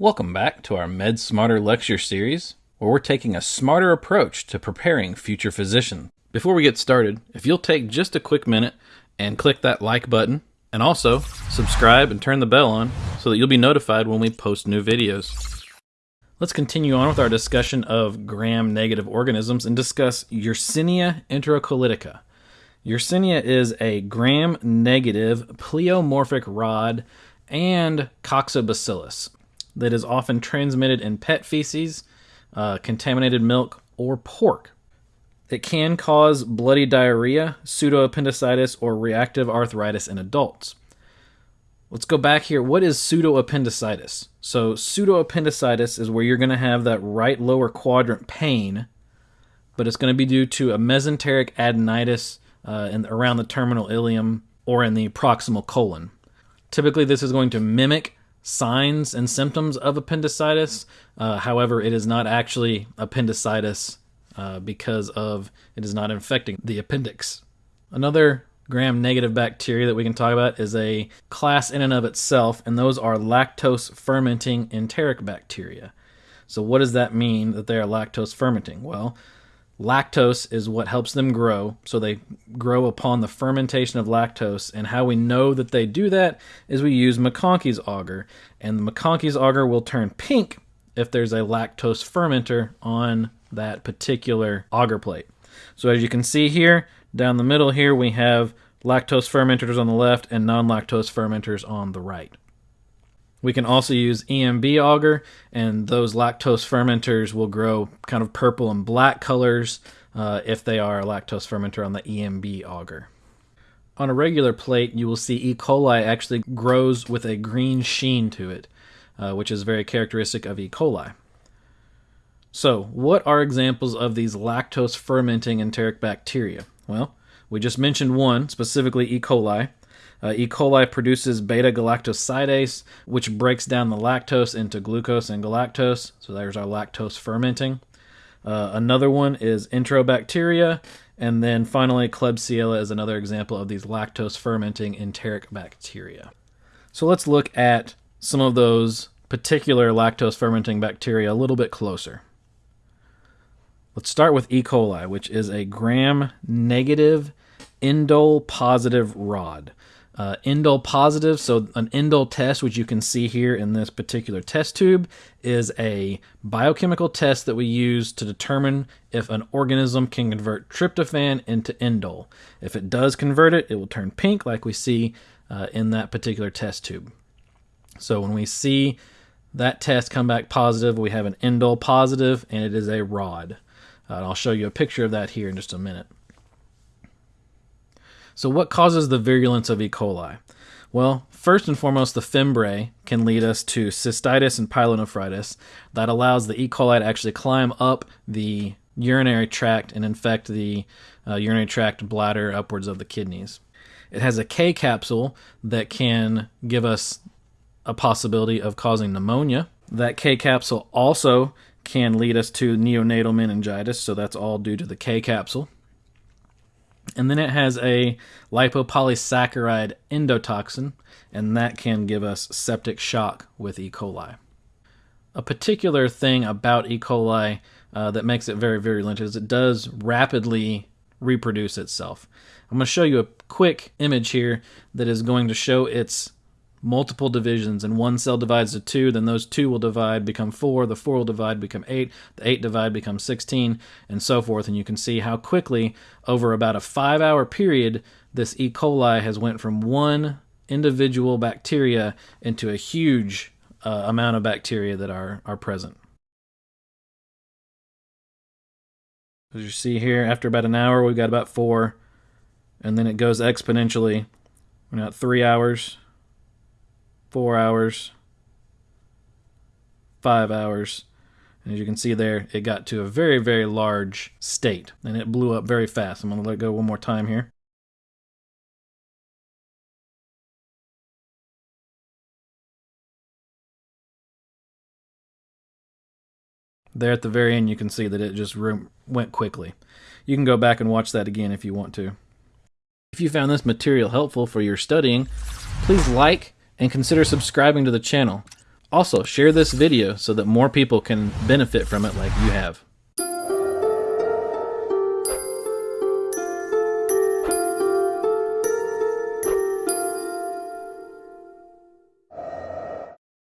Welcome back to our Med Smarter lecture series, where we're taking a smarter approach to preparing future physicians. Before we get started, if you'll take just a quick minute and click that like button, and also subscribe and turn the bell on so that you'll be notified when we post new videos. Let's continue on with our discussion of gram-negative organisms and discuss Yersinia enterocolitica. Yersinia is a gram-negative pleomorphic rod and coccobacillus that is often transmitted in pet feces, uh, contaminated milk, or pork. It can cause bloody diarrhea, pseudoappendicitis, or reactive arthritis in adults. Let's go back here. What is pseudoappendicitis? So, pseudoappendicitis is where you're going to have that right lower quadrant pain, but it's going to be due to a mesenteric adenitis uh, in, around the terminal ileum or in the proximal colon. Typically, this is going to mimic signs and symptoms of appendicitis. Uh, however, it is not actually appendicitis uh, because of it is not infecting the appendix. Another gram negative bacteria that we can talk about is a class in and of itself, and those are lactose fermenting enteric bacteria. So, what does that mean that they are lactose fermenting? Well, Lactose is what helps them grow, so they grow upon the fermentation of lactose. And how we know that they do that is we use MacConkey's agar, and the MacConkey's agar will turn pink if there's a lactose fermenter on that particular agar plate. So as you can see here, down the middle here, we have lactose fermenters on the left and non-lactose fermenters on the right. We can also use EMB agar, and those lactose fermenters will grow kind of purple and black colors uh, if they are a lactose fermenter on the EMB agar. On a regular plate, you will see E. coli actually grows with a green sheen to it, uh, which is very characteristic of E. coli. So, what are examples of these lactose fermenting enteric bacteria? Well, we just mentioned one, specifically E. coli. Uh, e. coli produces beta galactosidase, which breaks down the lactose into glucose and galactose. So there's our lactose fermenting. Uh, another one is enterobacteria. And then finally, Klebsiella is another example of these lactose fermenting enteric bacteria. So let's look at some of those particular lactose fermenting bacteria a little bit closer. Let's start with E. coli, which is a gram negative indole positive rod uh, indole positive. So an indole test, which you can see here in this particular test tube, is a biochemical test that we use to determine if an organism can convert tryptophan into indole. If it does convert it, it will turn pink like we see uh, in that particular test tube. So when we see that test come back positive, we have an indole positive and it is a rod. Uh, I'll show you a picture of that here in just a minute. So, what causes the virulence of E. coli? Well, first and foremost, the fimbriae can lead us to cystitis and pyelonephritis. That allows the E. coli to actually climb up the urinary tract and infect the uh, urinary tract bladder upwards of the kidneys. It has a K capsule that can give us a possibility of causing pneumonia. That K capsule also can lead us to neonatal meningitis, so that's all due to the K capsule. And then it has a lipopolysaccharide endotoxin, and that can give us septic shock with E. coli. A particular thing about E. coli uh, that makes it very virulent is it does rapidly reproduce itself. I'm going to show you a quick image here that is going to show its multiple divisions and one cell divides to two then those two will divide become four the four will divide become eight the eight divide becomes 16 and so forth. And you can see how quickly over about a five hour period this e. coli has went from one individual bacteria into a huge uh, amount of bacteria that are are present. As you see here after about an hour we've got about four and then it goes exponentially. We're now at three hours four hours, five hours. And as you can see there, it got to a very, very large state and it blew up very fast. I'm going to let go one more time here. There at the very end, you can see that it just went quickly. You can go back and watch that again if you want to. If you found this material helpful for your studying, please like and consider subscribing to the channel. Also, share this video so that more people can benefit from it like you have.